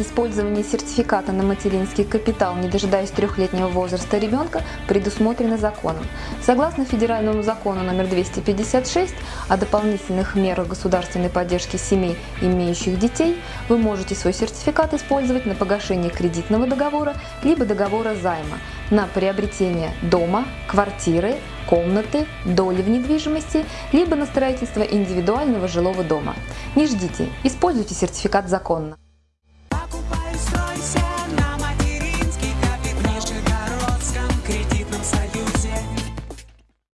Использование сертификата на материнский капитал, не дожидаясь трехлетнего возраста ребенка, предусмотрено законом. Согласно федеральному закону номер 256 о дополнительных мерах государственной поддержки семей, имеющих детей, вы можете свой сертификат использовать на погашение кредитного договора либо договора займа, на приобретение дома, квартиры, комнаты, доли в недвижимости, либо на строительство индивидуального жилого дома. Не ждите, используйте сертификат законно.